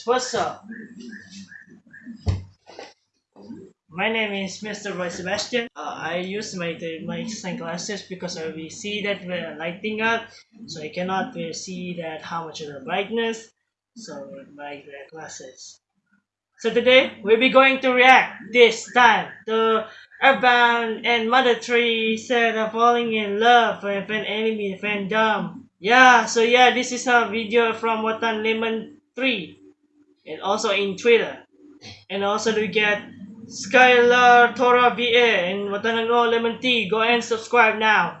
what's up? My name is Mr. Roy Sebastian. Uh, I use my my sunglasses because I will see that we're lighting up, so I cannot see that how much of the brightness. So my glasses. So today we'll be going to react this time to Earthbound and Mother 3 said of falling in love with an enemy fandom. Yeah, so yeah, this is a video from Watan Lemon 3 and also in Twitter. And also we get Skylar Tora VA and Watanano Lemon Tea. Go and subscribe now.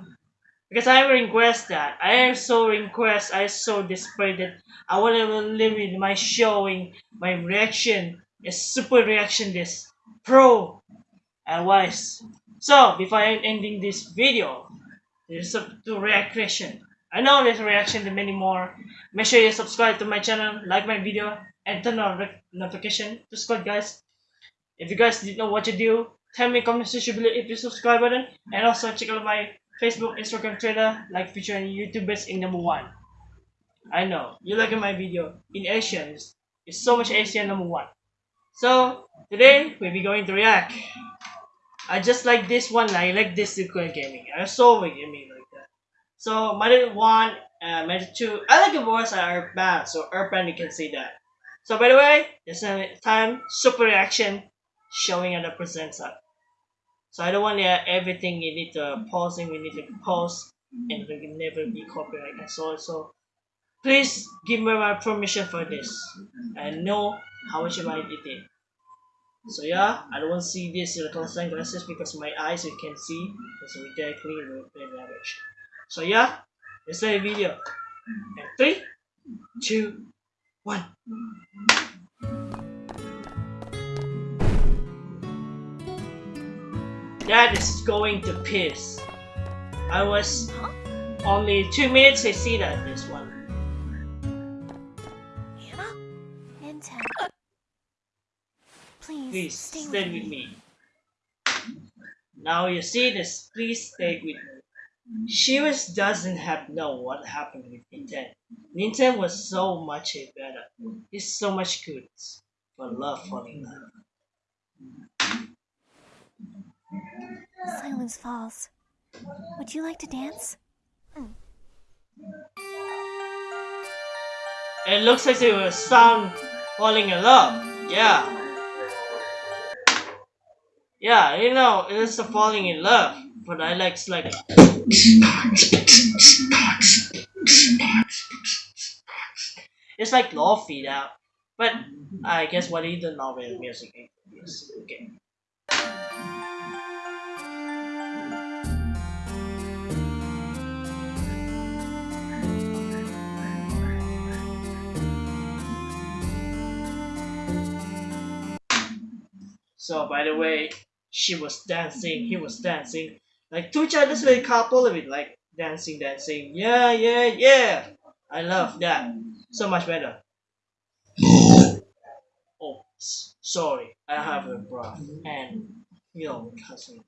Because I request that. I so request. I so desperate that I want to limit my showing, my reaction, a super reaction this pro and wise. So before I'm ending this video, there's a to reaction. I know there's a reaction to many more. Make sure you subscribe to my channel, like my video, and turn on notification to subscribe guys. If you guys didn't know what to do, tell me comment section below if you subscribe button, and also check out my Facebook, Instagram, Twitter, like featuring YouTubers in number one. I know you like my video in Asian. It's, it's so much Asian number one. So today we'll be going to react. I just like this one. I like this Sequel Gaming. I saw gaming like that. So Mother one, uh, Mother two. I like the voice are bad. So Earthbound you can see that. So by the way, it's time super reaction showing at the present up. So I don't want uh, everything you need to pausing. We need to pause and we will never be copyright so so. Please give me my permission for this. I know how much I did it. So yeah, I don't see this little sunglasses because my eyes you can see it's ridiculously very average. So yeah, let's the video. And three, two, one. That is going to piss. I was only two minutes I see that this one. Please stay, stay with, with me. Now you see this. Please stay with me. She was doesn't have know what happened with Ninten. Ninten was so much better. He's so much good for love falling love. Silence falls. Would you like to dance? Hmm. It looks like they were sound falling in love. Yeah. Yeah, you know, it's a falling in love, but I like like. It's like lofi now, but I guess what is the about music is okay. So by the way, she was dancing, he was dancing. Like two childless little couple of it, like dancing, dancing. Yeah, yeah, yeah. I love that. So much better. oh, sorry. I have a breath and you know, cousin.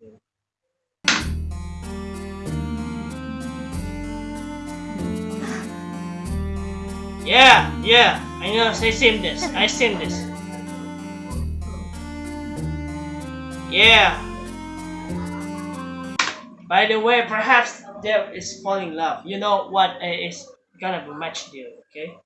Yeah, yeah, I know, I seen this, I seen this. Yeah. By the way, perhaps Dev is falling in love. You know what is gonna be a match deal, okay?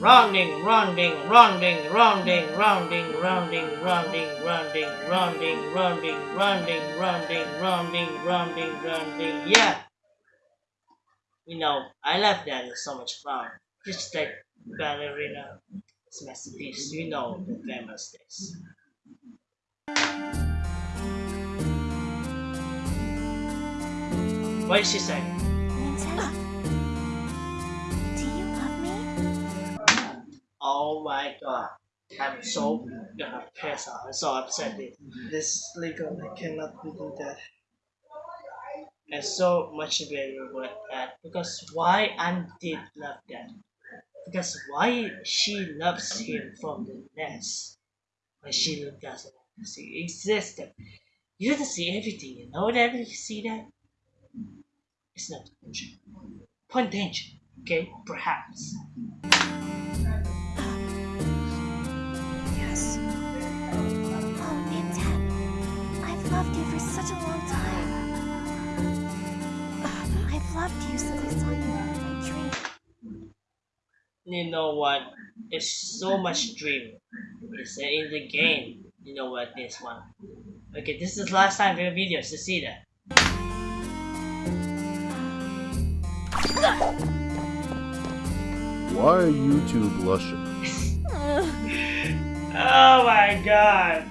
Rounding, rounding, rounding, rounding, rounding, rounding, rounding, rounding, rounding, rounding, rounding, rounding, rounding, rounding, rounding, yeah. You know, I love that. It's so much fun. Just like ballerina it's masterpiece. You know the famous days. What did she say? Oh my god. I'm so gonna piss off. I'm so upset this legal I cannot do that. And so much better with that because why I did love that. Because why she loves him from the nest, but she doesn't see existed. You don't see everything, you know that you see that? It's not. Point danger, okay? Perhaps. For such a long time. I've loved you since I saw you in my dream. You know what? It's so much dream. It's in the game. You know what this one. Okay, this is the last time for the videos to see that. Why are you two blushing? Oh my god!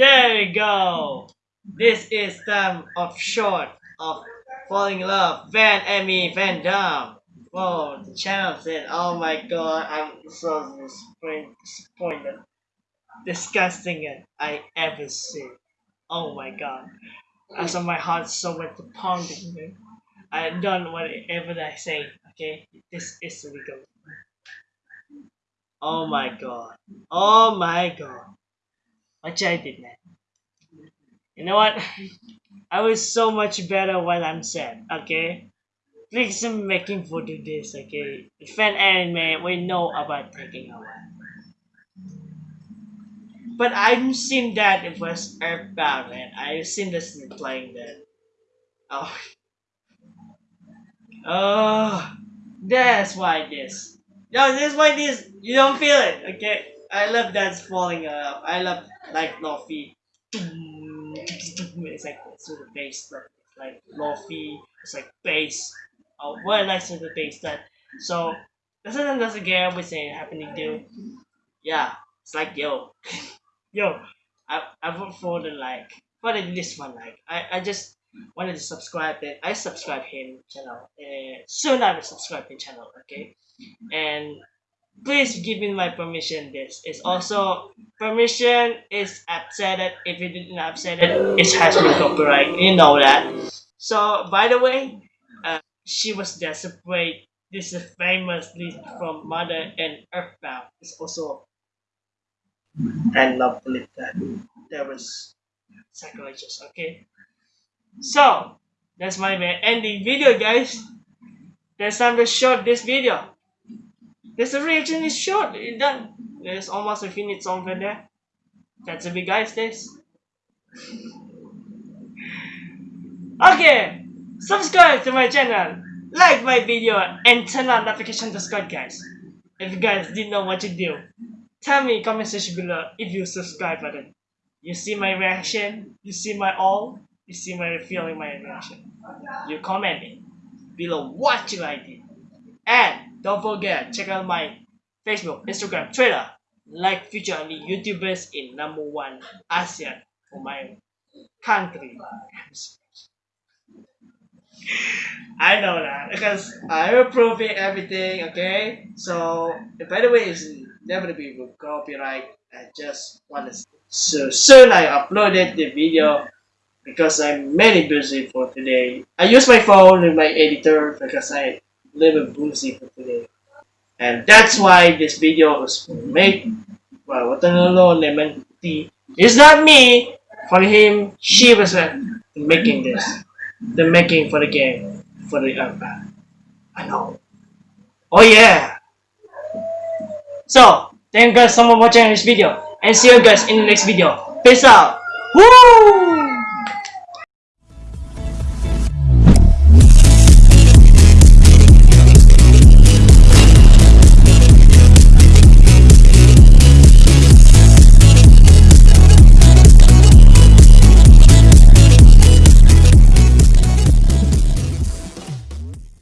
There you go! This is time of short of falling in love, Van Emmy Van Dam. Whoa, the channel said, oh my god, I'm so disappointed, disgusting it I ever seen. Oh my god. As of my heart so to pounding me. I done whatever I say, okay? This is illegal. Oh my god. Oh my god. What I did, man. You know what? I was so much better when I'm sad, okay? Please I'm making for do this, okay? Fan anime, we know about taking away. But I've seen that it was Earthbound, man. I've seen this playing that. Oh. Oh. That's why this. No, this why this. You don't feel it, okay? I love that's falling up. I love like Luffy. It's like to the bass, but like Luffy. It's like bass. Oh, what nice to the bass that. So this is another game we say happening to. Yeah, it's like yo, yo. I I vote for the like for the this one like I I just wanted to subscribe it. I subscribe him channel. Uh, soon I will subscribe his channel. Okay, and please give me my permission. This is also permission is upset if you didn't upset it. It has been copyright. You know that. So by the way, uh, she was desperate. This is famous list from Mother and Earthbound. It's also I love believe that there was psychologists. Okay, so that's my ending video, guys. That's time to short this video. This reaction is short. It done. There's almost a minute over there. That's a big guys. This. Okay, subscribe to my channel, like my video, and turn on notification to Scott, guys. If you guys didn't know what to do, tell me comment section below if you subscribe button. You see my reaction, you see my all, you see my feeling my reaction. You comment it below what you like it. And don't forget, check out my Facebook, Instagram, Twitter. Like feature only YouTubers in number one ASEAN for my country. I know that because I approve it everything. Okay, so by the way, it's never be with copyright. I just want to so soon I uploaded the video because I'm very busy for today. I use my phone in my editor because I little boozy for today. And that's why this video was made. Well, what lemon tea. It's not me. For him, she was uh, making this. The making for the game. For the iPad. I know. Oh yeah. So, thank you guys so much for watching this video. And see you guys in the next video. Peace out. Woo!